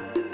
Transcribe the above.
you